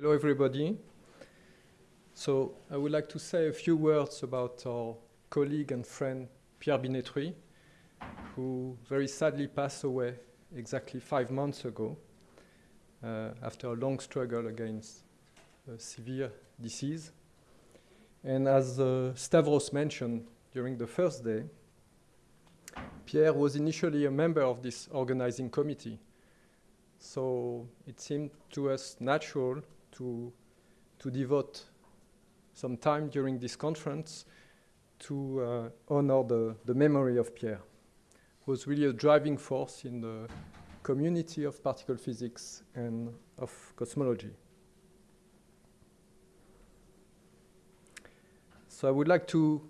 Hello, everybody. So I would like to say a few words about our colleague and friend Pierre Binetruy, who very sadly passed away exactly five months ago uh, after a long struggle against a severe disease. And as uh, Stavros mentioned during the first day, Pierre was initially a member of this organizing committee. So it seemed to us natural to, to devote some time during this conference to uh, honor the, the memory of Pierre, who was really a driving force in the community of particle physics and of cosmology. So I would like to,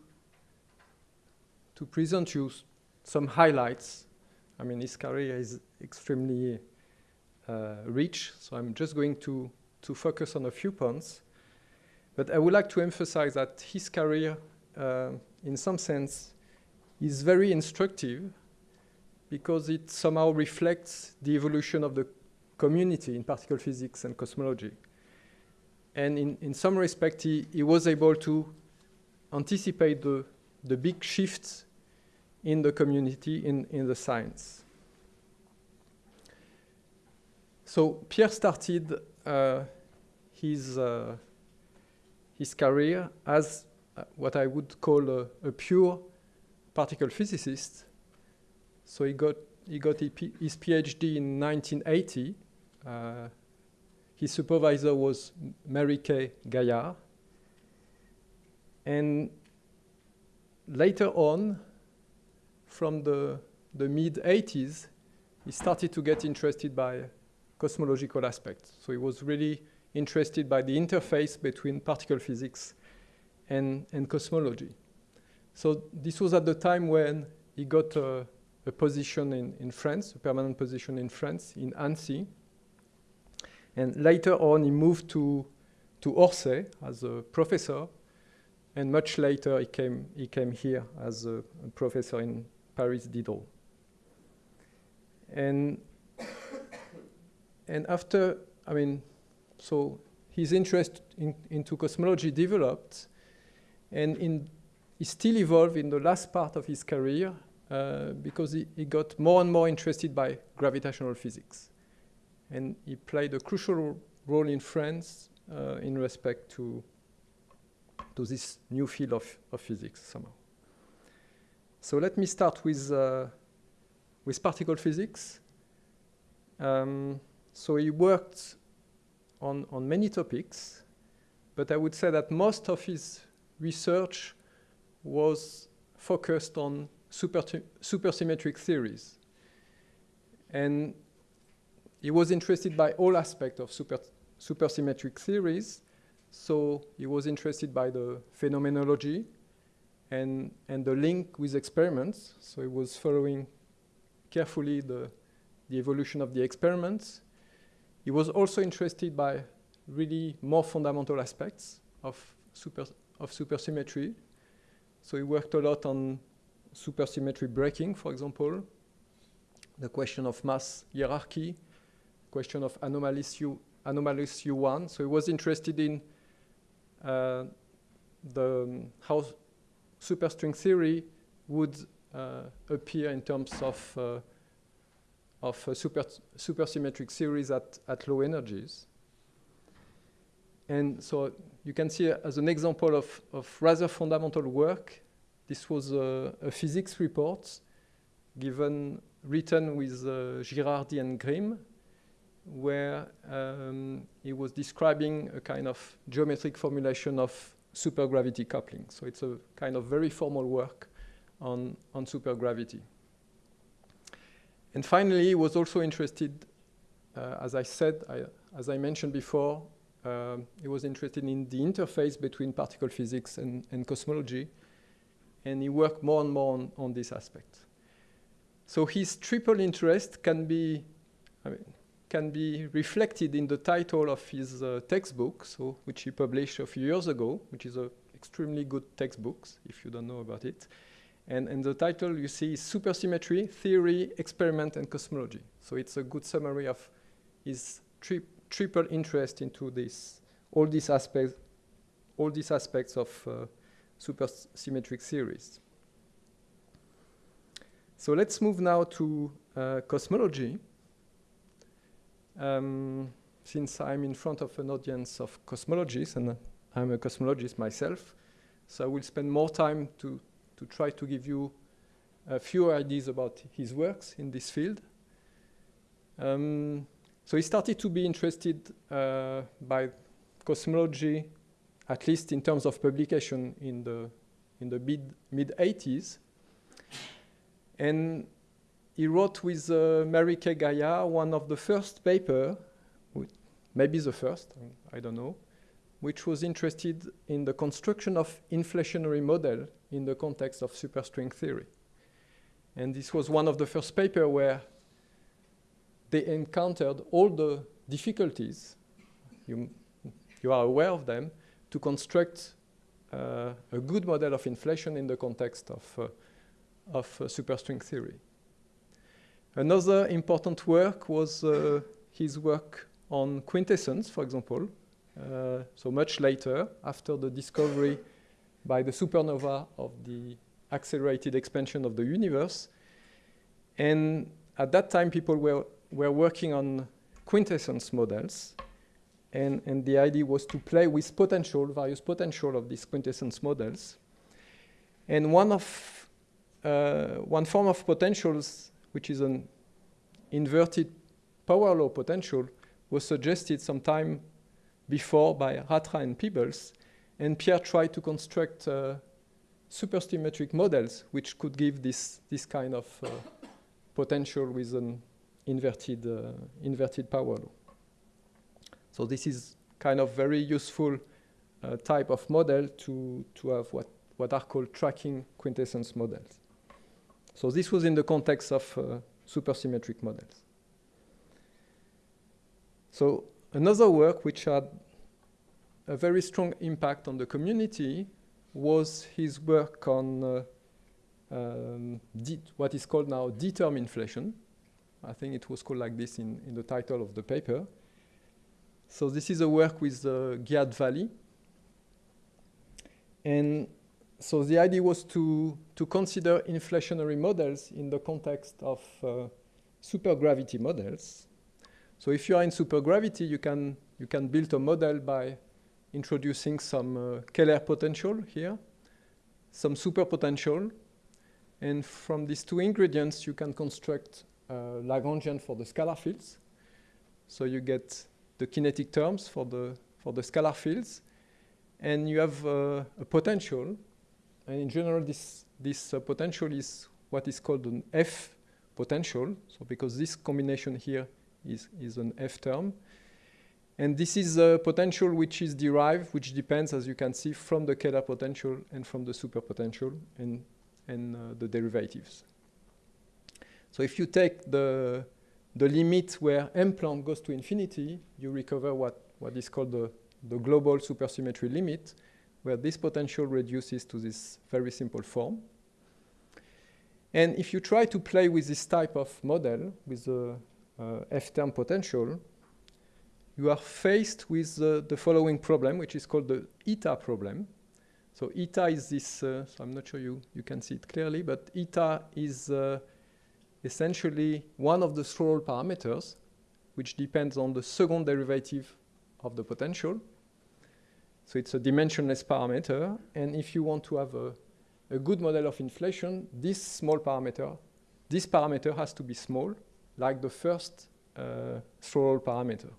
to present you some highlights. I mean, his career is extremely uh, rich, so I'm just going to to focus on a few points. But I would like to emphasize that his career, uh, in some sense, is very instructive because it somehow reflects the evolution of the community in particle physics and cosmology. And in, in some respect, he, he was able to anticipate the, the big shifts in the community, in, in the science. So Pierre started his, uh, his career as uh, what I would call a, a, pure particle physicist. So he got, he got his PhD in 1980. Uh, his supervisor was Mary Kay Gaillard. And later on, from the, the mid 80s, he started to get interested by cosmological aspects. So he was really interested by the interface between particle physics and, and cosmology. So this was at the time when he got a, a position in, in France, a permanent position in France, in Annecy. And later on, he moved to, to Orsay as a professor. And much later, he came, he came here as a, a professor in Paris Diderot. And, and after, I mean, so his interest in, into cosmology developed, and in, he still evolved in the last part of his career uh, because he, he, got more and more interested by gravitational physics. And he played a crucial role in France uh, in respect to, to this new field of, of physics somehow. So let me start with, uh, with particle physics. Um, so he worked on, on many topics, but I would say that most of his research was focused on super supersymmetric theories. And he was interested by all aspects of super supersymmetric theories. So he was interested by the phenomenology and, and the link with experiments. So he was following carefully the, the evolution of the experiments. He was also interested by really more fundamental aspects of, super, of supersymmetry. So he worked a lot on supersymmetry breaking, for example, the question of mass hierarchy, question of anomalous, U, anomalous U1. So he was interested in uh, the, um, how superstring theory would uh, appear in terms of uh, of super, supersymmetric series at, at low energies. And so you can see as an example of, of rather fundamental work, this was a, a physics report given, written with uh, Girardi and Grimm, where um, he was describing a kind of geometric formulation of supergravity coupling. So it's a kind of very formal work on, on supergravity. And finally, he was also interested, uh, as I said, I, as I mentioned before, um, he was interested in the interface between particle physics and, and cosmology, and he worked more and more on, on this aspect. So his triple interest can be, I mean, can be reflected in the title of his uh, textbook, so, which he published a few years ago, which is an extremely good textbook, if you don't know about it. And, and the title you see is Supersymmetry, Theory, Experiment, and Cosmology. So it's a good summary of his tri triple interest into this, all these aspects, all these aspects of uh, supersymmetric theories. So let's move now to uh, cosmology. Um, since I'm in front of an audience of cosmologists, and I'm a cosmologist myself, so I will spend more time to, to try to give you a few ideas about his works in this field. Um, so he started to be interested uh, by cosmology, at least in terms of publication in the, in the mid, mid 80s. And he wrote with uh, K. Gaillard one of the first paper, maybe the first, I don't know, which was interested in the construction of inflationary model in the context of superstring theory. And this was one of the first paper where they encountered all the difficulties, you, you are aware of them, to construct uh, a good model of inflation in the context of, uh, of uh, superstring theory. Another important work was uh, his work on quintessence, for example, uh, so much later, after the discovery by the supernova of the accelerated expansion of the universe. And at that time, people were, were working on quintessence models. And, and the idea was to play with potential, various potential of these quintessence models. And one, of, uh, one form of potentials, which is an inverted power law potential, was suggested sometime before by Ratra and Peebles. And Pierre tried to construct uh, supersymmetric models which could give this, this kind of uh, potential with an inverted, uh, inverted power law. So this is kind of very useful uh, type of model to, to have what, what are called tracking quintessence models. So this was in the context of uh, supersymmetric models. So another work which had a very strong impact on the community was his work on uh, um, what is called now D-term inflation. I think it was called like this in, in the title of the paper. So this is a work with uh, Dvali. And so the idea was to, to consider inflationary models in the context of uh, supergravity models. So if you are in supergravity, you can, you can build a model by introducing some uh, Kähler potential here, some super potential, and from these two ingredients, you can construct uh, Lagrangian for the scalar fields. So you get the kinetic terms for the, for the scalar fields, and you have uh, a potential. And in general, this, this uh, potential is what is called an F potential. So because this combination here is, is an F term. And this is a potential which is derived, which depends, as you can see, from the Kähler potential and from the superpotential and, and uh, the derivatives. So if you take the, the limit where m Planck goes to infinity, you recover what, what is called the, the global supersymmetry limit, where this potential reduces to this very simple form. And if you try to play with this type of model, with the F-term potential, you are faced with uh, the following problem, which is called the eta problem. So eta is this, uh, so I'm not sure you, you can see it clearly, but eta is uh, essentially one of the slow-roll parameters, which depends on the second derivative of the potential. So it's a dimensionless parameter. And if you want to have a, a good model of inflation, this small parameter, this parameter has to be small like the first uh, slow-roll parameter.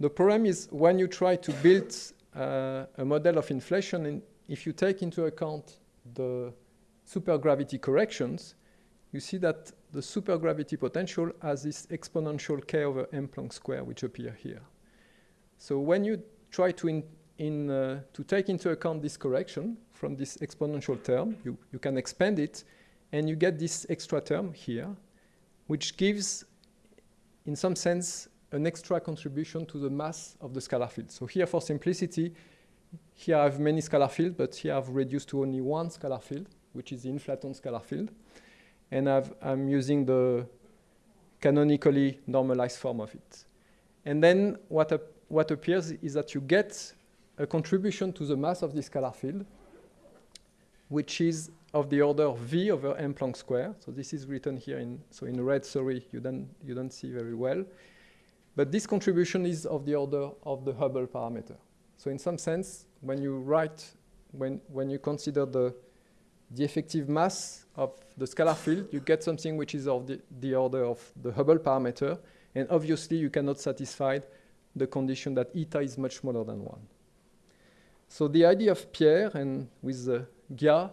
The problem is when you try to build uh, a model of inflation, and if you take into account the supergravity corrections, you see that the supergravity potential has this exponential k over m Planck square, which appear here. So when you try to, in, in, uh, to take into account this correction from this exponential term, you, you can expand it, and you get this extra term here, which gives, in some sense, an extra contribution to the mass of the scalar field. So here, for simplicity, here I have many scalar fields, but here I've reduced to only one scalar field, which is the inflaton scalar field. And i am using the canonically normalized form of it. And then what, what appears is that you get a contribution to the mass of this scalar field, which is of the order v over m Planck square. So this is written here in, so in red, sorry, you don't, you don't see very well. But this contribution is of the order of the Hubble parameter. So in some sense, when you write, when, when you consider the, the effective mass of the scalar field, you get something which is of the, the order of the Hubble parameter. And obviously, you cannot satisfy the condition that eta is much smaller than 1. So the idea of Pierre and with uh, Gia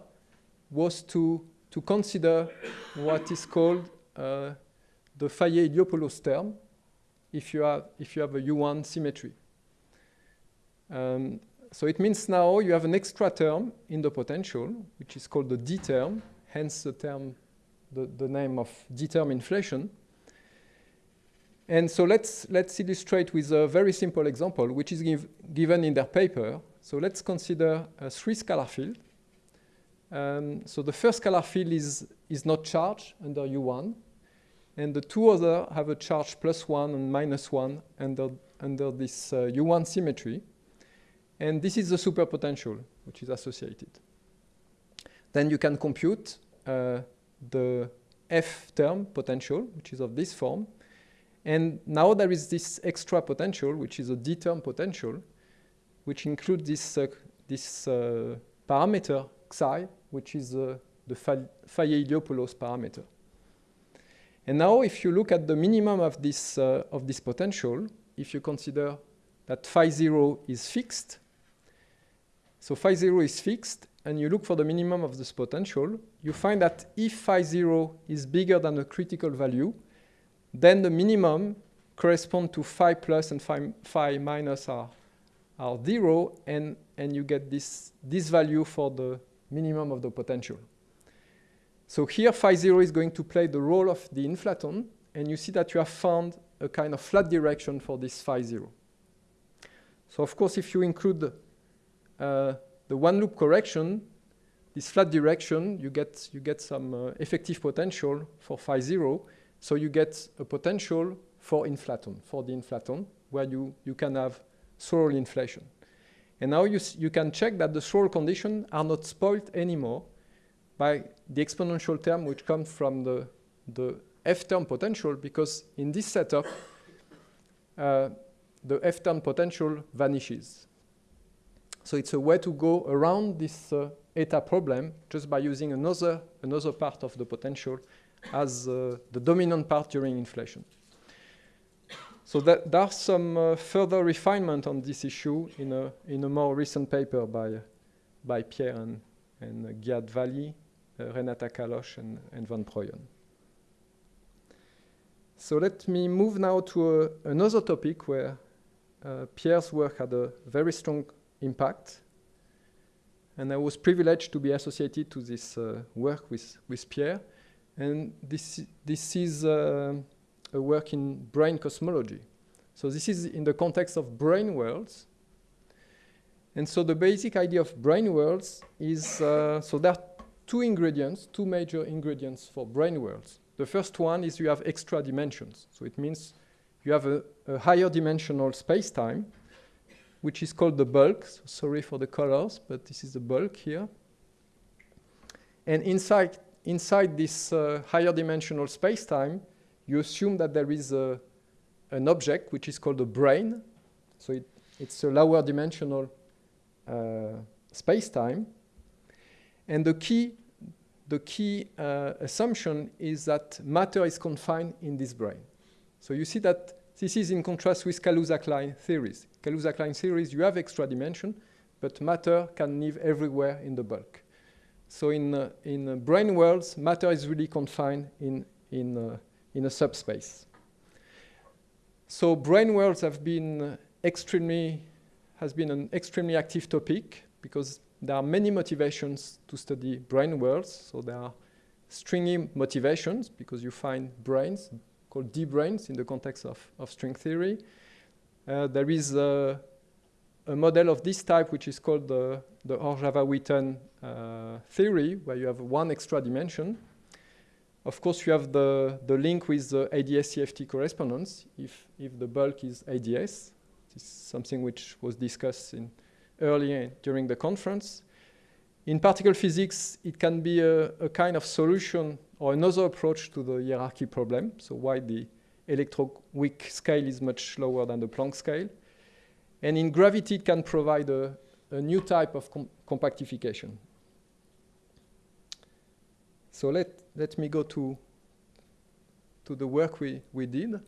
was to, to consider what is called uh, the Fayet-Iliopoulos term if you, have, if you have a U1 symmetry. Um, so it means now you have an extra term in the potential, which is called the D term, hence the term, the, the name of D term inflation. And so let's, let's illustrate with a very simple example, which is give, given in their paper. So let's consider a three scalar field. Um, so the first scalar field is, is not charged under U1. And the two other have a charge plus 1 and minus 1 under, under this uh, U1 symmetry. And this is the superpotential which is associated. Then you can compute uh, the F term potential, which is of this form. And now there is this extra potential, which is a D term potential, which includes this, uh, this uh, parameter psi, which is uh, the Fayet-Iliopoulos parameter. And now if you look at the minimum of this, uh, of this potential, if you consider that phi 0 is fixed, so phi 0 is fixed, and you look for the minimum of this potential, you find that if phi 0 is bigger than a critical value, then the minimum correspond to phi plus and phi, phi minus are, are 0, and, and you get this, this value for the minimum of the potential. So here phi 0 is going to play the role of the inflaton, and you see that you have found a kind of flat direction for this phi 0. So of course, if you include uh, the one loop correction, this flat direction, you get, you get some uh, effective potential for phi 0. So you get a potential for inflaton, for the inflaton, where you, you can have slow-roll inflation. And now you, you can check that the slow-roll conditions are not spoiled anymore by the exponential term which comes from the, the F term potential because in this setup, uh, the F term potential vanishes. So it's a way to go around this uh, eta problem just by using another, another part of the potential as uh, the dominant part during inflation. So that, there's some uh, further refinement on this issue in a, in a more recent paper by, by Pierre and, and uh, Gia Dvali, uh, Renata Kallosh, and, and Van Proeyen. So let me move now to a, another topic where uh, Pierre's work had a very strong impact. And I was privileged to be associated to this uh, work with, with Pierre. And this, this is uh, a work in brane cosmology. So this is in the context of brane worlds. And so the basic idea of brane worlds is, uh, so there are two ingredients, two major ingredients for brane worlds. The first one is you have extra dimensions. So it means you have a, a higher dimensional space-time which is called the bulk. So sorry for the colors, but this is the bulk here. And inside, inside this uh, higher dimensional space-time, you assume that there is a, an object which is called a brane. So it, it's a lower dimensional uh, space-time. And the key, the key uh, assumption is that matter is confined in this brane. So you see that this is in contrast with Kaluza-Klein theories. Kaluza-Klein theories, you have extra dimension, but matter can live everywhere in the bulk. So in, uh, in brane worlds, matter is really confined in, in, uh, in a subspace. So brane worlds have been extremely, has been an extremely active topic because there are many motivations to study brane worlds. So there are stringy motivations because you find branes called D-branes in the context of, of string theory. Uh, there is a, model of this type which is called the, the Hořava-Witten uh, theory, where you have one extra dimension. Of course, you have the, the link with the ADS-CFT correspondence if, if the bulk is ADS. This is something which was discussed in earlier during the conference. In particle physics, it can be a, a, kind of solution or another approach to the hierarchy problem. So why the electroweak scale is much lower than the Planck scale. And in gravity, it can provide a, a new type of com compactification. So let, let me go to, to the work we, we did.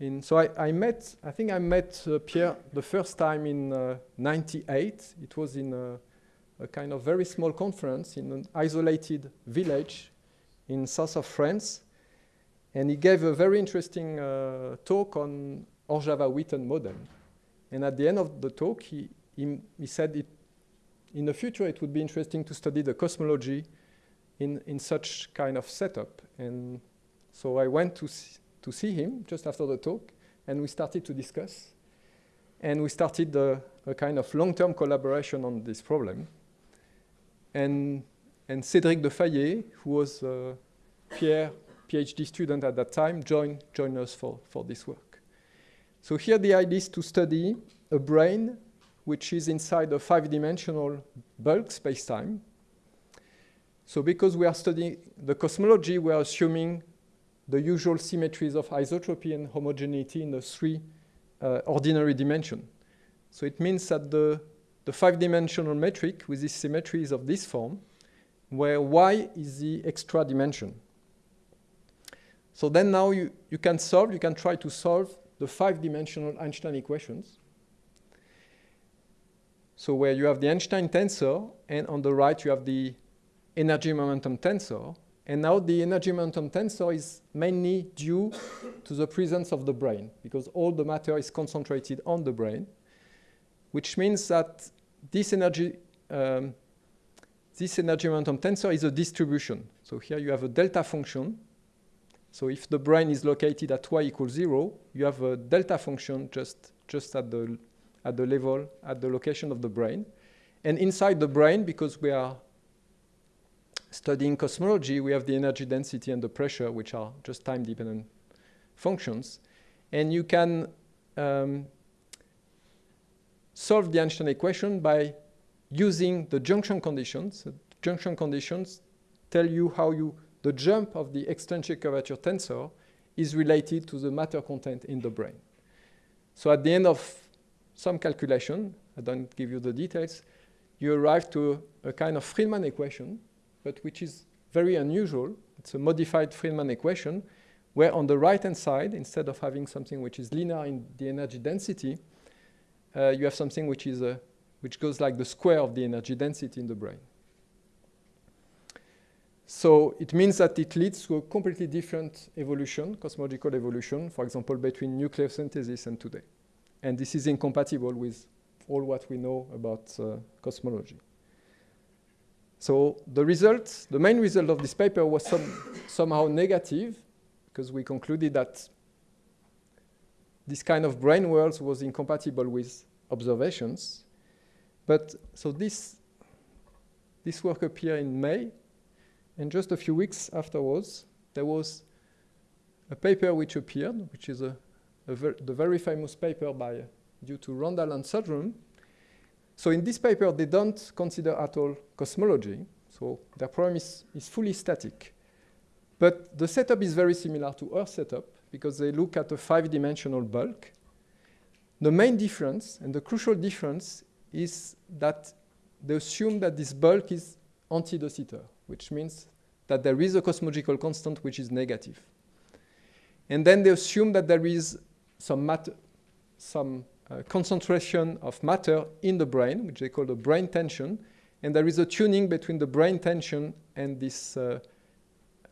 In, so I, I met, I think I met uh, Pierre the first time in uh, 98. It was in a, a, kind of very small conference in an isolated village in south of France. And he gave a very interesting uh, talk on Hořava-Witten model. And at the end of the talk, he, he, he said it, in the future it would be interesting to study the cosmology in, in such kind of setup. And so I went to see, to see him just after the talk, and we started to discuss. And we started a, a kind of long-term collaboration on this problem. And, and Cédric Deffayet, who was uh, Pierre PhD student at that time, joined, joined us for, for this work. So here the idea is to study a brane which is inside a five-dimensional bulk spacetime. So because we are studying the cosmology, we are assuming the usual symmetries of isotropy and homogeneity in the three uh, ordinary dimension. So it means that the, the five-dimensional metric with this symmetry is of this form, where y is the extra dimension. So then now you, you can solve, you can try to solve the five-dimensional Einstein equations. So where you have the Einstein tensor, and on the right you have the energy momentum tensor. And now the energy momentum tensor is mainly due to the presence of the brane because all the matter is concentrated on the brane, which means that this energy, um, this energy momentum tensor is a distribution. So here you have a delta function. So if the brane is located at y equals zero, you have a delta function just, just at, the, at the level, at the location of the brane. And inside the brane, because we are studying cosmology, we have the energy density and the pressure, which are just time-dependent functions. And you can um, solve the Einstein equation by using the junction conditions. The junction conditions tell you how you, the jump of the extrinsic curvature tensor is related to the matter content in the brane. So at the end of some calculation, I don't give you the details, you arrive to a kind of Friedmann equation but which is very unusual. It's a modified Friedmann equation, where on the right-hand side, instead of having something which is linear in the energy density, uh, you have something which, is a, which goes like the square of the energy density in the brane. So it means that it leads to a completely different evolution, cosmological evolution, for example, between nucleosynthesis and today. And this is incompatible with all what we know about uh, cosmology. So the result, the main result of this paper was some, somehow negative because we concluded that this kind of brane worlds was incompatible with observations. But so this, this work appeared in May, and just a few weeks afterwards, there was a paper which appeared, which is a, a ver the very famous paper by, due to Randall and Sundrum, so in this paper, they don't consider at all cosmology. So their problem is, is fully static. But the setup is very similar to Earth setup because they look at a five-dimensional bulk. The main difference, and the crucial difference, is that they assume that this bulk is anti-de Sitter, which means that there is a cosmological constant which is negative. And then they assume that there is some matter, some concentration of matter in the brane, which they call the brane tension, and there is a tuning between the brane tension and this uh,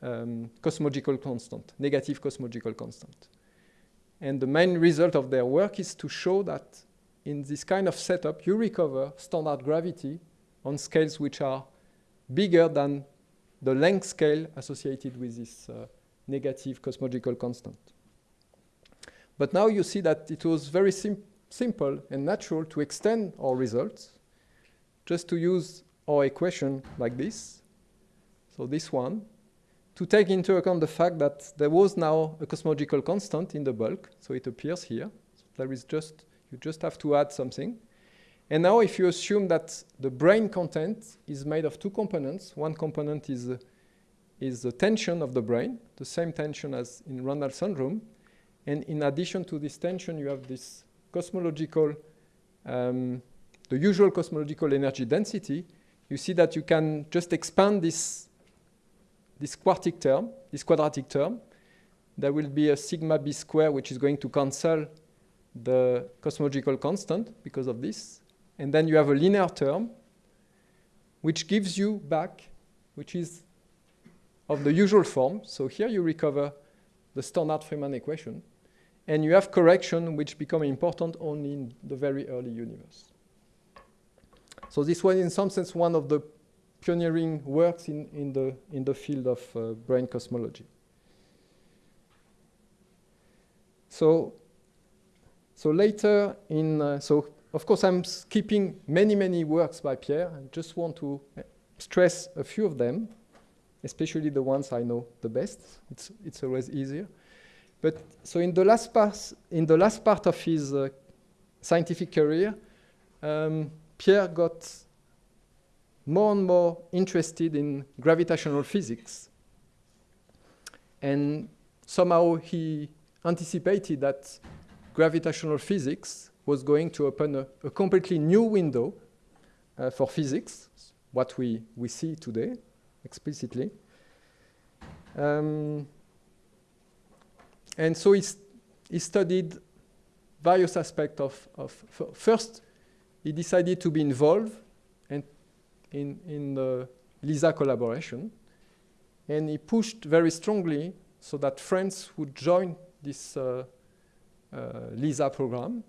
um, cosmological constant, negative cosmological constant. And the main result of their work is to show that in this kind of setup, you recover standard gravity on scales which are bigger than the length scale associated with this uh, negative cosmological constant. But now you see that it was very simple simple and natural to extend our results just to use our equation like this. So this one, to take into account the fact that there was now a cosmological constant in the bulk, so it appears here. So there is just, you just have to add something. And now if you assume that the brane content is made of two components, one component is, uh, is the tension of the brane, the same tension as in Randall Sundrum, and in addition to this tension, you have this cosmological, um, the usual cosmological energy density. You see that you can just expand this this quartic term, this quadratic term, there will be a sigma b square which is going to cancel the cosmological constant because of this. And then you have a linear term which gives you back, which is of the usual form. So here you recover the standard Friedmann equation. And you have correction which become important only in the very early universe. So this was in some sense one of the pioneering works in, in, the, in the field of uh, brane cosmology. So, so later in, uh, so of course I'm skipping many, many works by Pierre. I just want to uh, stress a few of them, especially the ones I know the best. It's, it's always easier. But so in the last part, in the last part of his uh, scientific career, um, Pierre got more and more interested in gravitational physics. And somehow he anticipated that gravitational physics was going to open a, a completely new window uh, for physics, what we, we see today explicitly. Um, and so he, he studied various aspects of, of first, he decided to be involved in, in the LISA collaboration. And he pushed very strongly so that France would join this uh, uh, LISA program,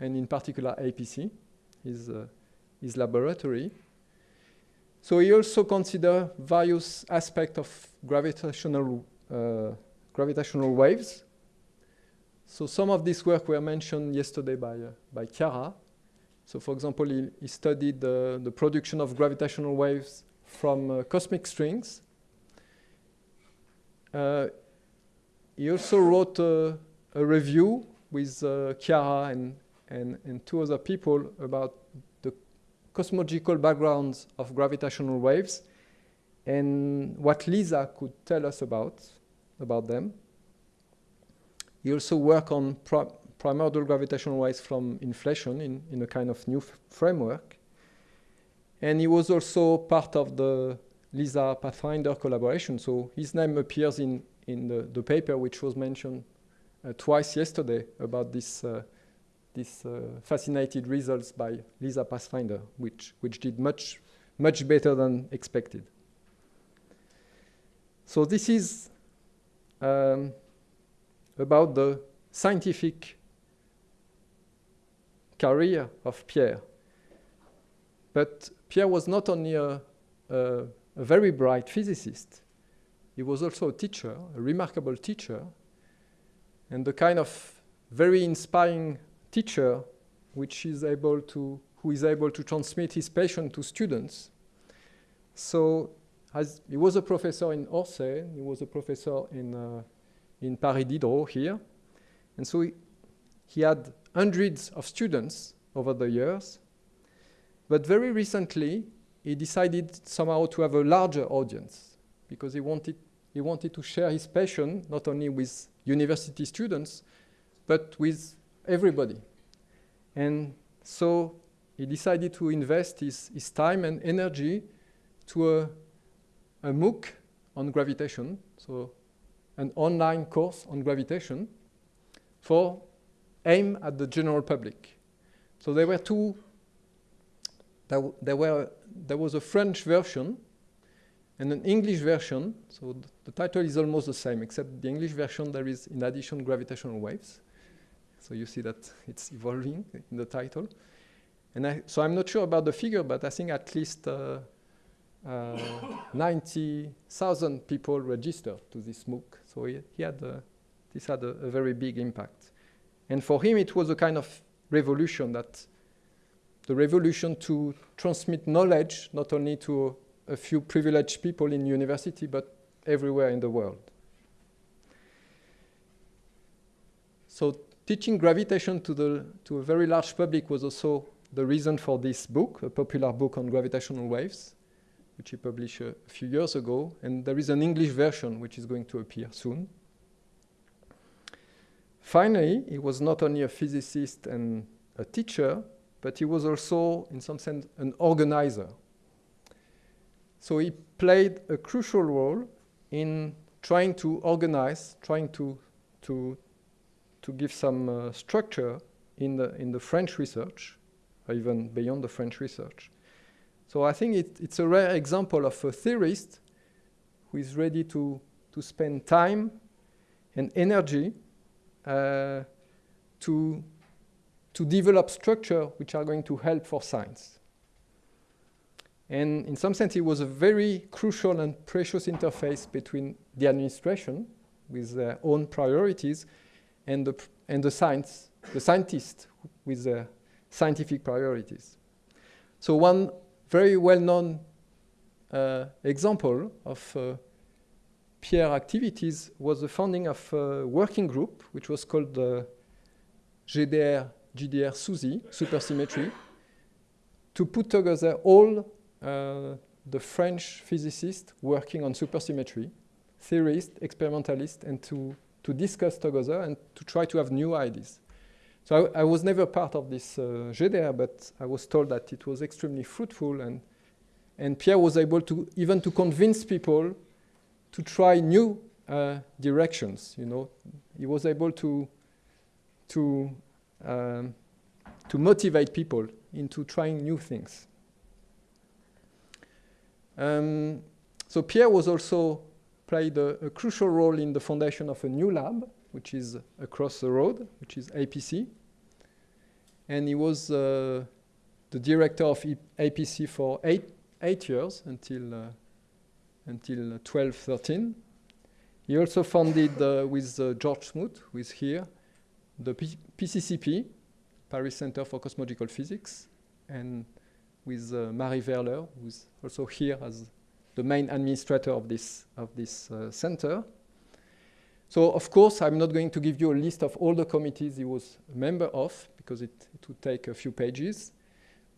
and in particular APC, his, uh, his laboratory. So he also considered various aspects of gravitational, uh, gravitational waves. So some of this work were mentioned yesterday by, uh, by Chiara. So for example, he, he studied the, the, production of gravitational waves from uh, cosmic strings. Uh, he also wrote a, a review with uh, Chiara and, and, and two other people about the cosmological backgrounds of gravitational waves and what LISA could tell us about, about them. He also worked on primordial gravitational waves from inflation in, in a kind of new framework. And he was also part of the LISA Pathfinder collaboration. So his name appears in, in the, the paper which was mentioned uh, twice yesterday about this, uh, this uh, fascinating results by LISA Pathfinder, which, which did much, much better than expected. So this is um, about the scientific career of Pierre. But Pierre was not only a, a, a very bright physicist, he was also a teacher, a remarkable teacher, and the kind of very inspiring teacher which is able to, who is able to transmit his passion to students. So as he was a professor in Orsay, he was a professor in, uh, in Paris Diderot here, and so he, he had hundreds of students over the years. But very recently, he decided somehow to have a larger audience because he wanted, he wanted to share his passion not only with university students, but with everybody. And so he decided to invest his, his time and energy to a, a MOOC on gravitation, so an online course on gravitation for aim at the general public. So there were two, there, there, were, there was a French version and an English version. So th the title is almost the same, except the English version there is in addition gravitational waves. So you see that it's evolving in the title. And I, so I'm not sure about the figure, but I think at least uh, uh, 90,000 people registered to this MOOC. So he, he had a, this had a, a very big impact. And for him, it was a kind of revolution that the revolution to transmit knowledge not only to a few privileged people in university, but everywhere in the world. So teaching gravitation to, the, to a very large public was also the reason for this book, a popular book on gravitational waves, which he published a, few years ago. And there is an English version which is going to appear soon. Finally, he was not only a physicist and a teacher, but he was also, in some sense, an organizer. So he played a crucial role in trying to organize, trying to, to, to give some uh, structure in the, in the French research, or even beyond the French research. So I think it, it's a rare example of a theorist who is ready to, to spend time and energy uh, to, to develop structure which are going to help for science. And in some sense, it was a very crucial and precious interface between the administration with their own priorities and the, and the science, the scientists with their scientific priorities. So one very well-known uh, example of uh, Pierre activities was the founding of a working group, which was called the GDR, GDR SUSY, supersymmetry, to put together all uh, the French physicists working on supersymmetry, theorists, experimentalists, and to, to discuss together and to try to have new ideas. So I, I was never part of this uh, GDR, but I was told that it was extremely fruitful, and, and Pierre was able to even to convince people to try new uh, directions. You know, he was able to to um, to motivate people into trying new things. Um, so Pierre was also played a, a, crucial role in the foundation of a new lab, which is across the road, which is APC. And he was uh, the director of APC for eight, eight years until, uh, until 12, 13. He also founded uh, with uh, George Smoot, who is here, the P PCCP, Paris Center for Cosmological Physics, and with uh, Marie Verler, who's also here as the main administrator of this, of this uh, center. So of course, I'm not going to give you a list of all the committees he was a member of, because it, it would take a few pages.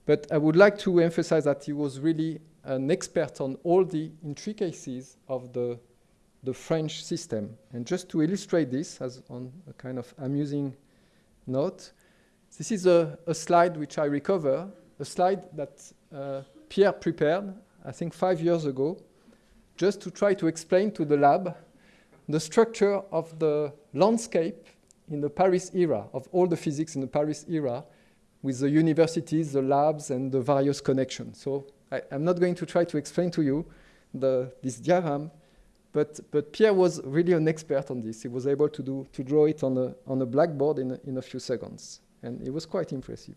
But I would like to emphasize that he was really an expert on all the intricacies of the, the French system. And just to illustrate this, as on a kind of amusing note, this is a, a slide which I recover a slide that uh, Pierre prepared, I think five years ago, just to try to explain to the lab the structure of the landscape in the Paris era, of all the physics in the Paris era, with the universities, the labs, and the various connections. So I, am not going to try to explain to you the, this diagram, but, but Pierre was really an expert on this. He was able to, do, to draw it on a, on a blackboard in a, in a few seconds, and it was quite impressive.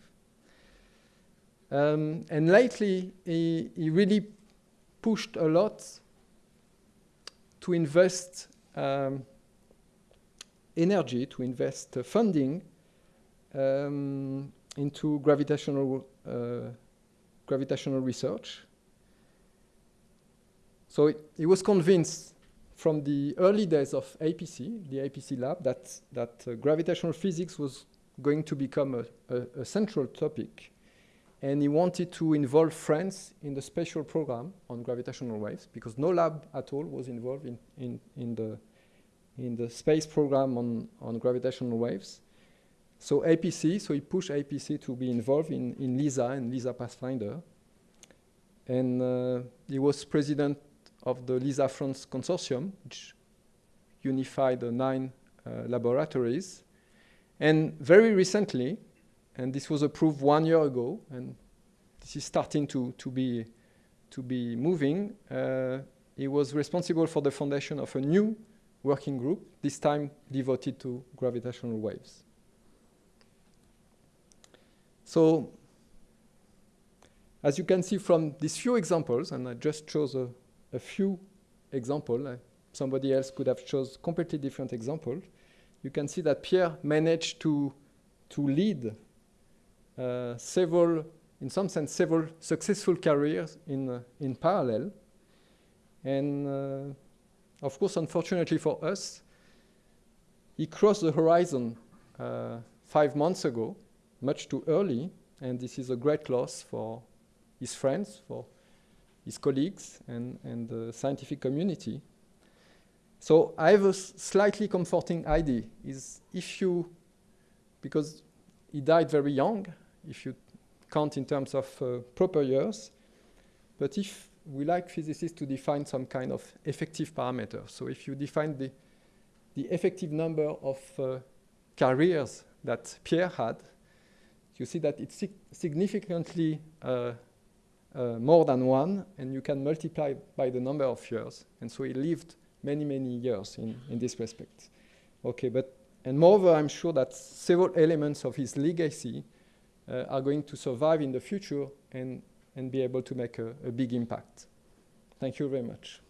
Um, and lately, he, he, really pushed a lot to invest um, energy, to invest uh, funding um, into gravitational, uh, gravitational research. So he was convinced from the early days of APC, the APC lab, that, that uh, gravitational physics was going to become a, a, a central topic and he wanted to involve France in the special program on gravitational waves because no lab at all was involved in, in, in, the, in the space program on, on gravitational waves. So APC, so he pushed APC to be involved in, in LISA and LISA Pathfinder. And uh, he was president of the LISA France consortium, which unified the nine uh, laboratories. And very recently, and this was approved one year ago, and this is starting to, to, be, to be moving. Uh, he was responsible for the foundation of a new working group, this time devoted to gravitational waves. So, as you can see from these few examples, and I just chose a, a few examples, uh, somebody else could have chose completely different examples, you can see that Pierre managed to, to lead several, in some sense, several successful careers in, uh, in parallel. And uh, of course, unfortunately for us, he crossed the horizon uh, five months ago, much too early, and this is a great loss for his friends, for his colleagues, and, and the scientific community. So I have a slightly comforting idea, is if you, because he died very young, if you count in terms of uh, proper years, but if we like physicists to define some kind of effective parameter, so if you define the, the effective number of uh, careers that Pierre had, you see that it's sig significantly uh, uh, more than one, and you can multiply by the number of years. And so he lived many, many years in, in this respect. Okay, but, and moreover, I'm sure that several elements of his legacy Uh, are going to survive in the future and, and be able to make a, a big impact. Thank you very much.